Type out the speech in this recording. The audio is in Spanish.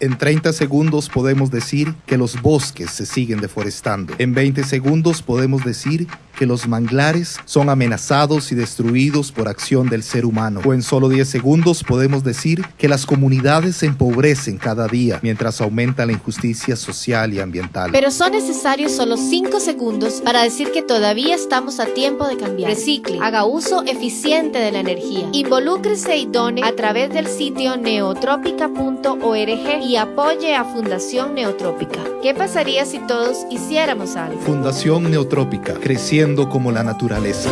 En 30 segundos podemos decir que los bosques se siguen deforestando. En 20 segundos podemos decir que los manglares son amenazados y destruidos por acción del ser humano. O en solo 10 segundos podemos decir que las comunidades se empobrecen cada día mientras aumenta la injusticia social y ambiental. Pero son necesarios solo 5 segundos para decir que todavía estamos a tiempo de cambiar. Recicle, haga uso eficiente de la energía. Involúcrese y done a través del sitio neotrópica.org y apoye a Fundación Neotrópica. ¿Qué pasaría si todos hiciéramos algo? Fundación Neotrópica, creciendo como la naturaleza.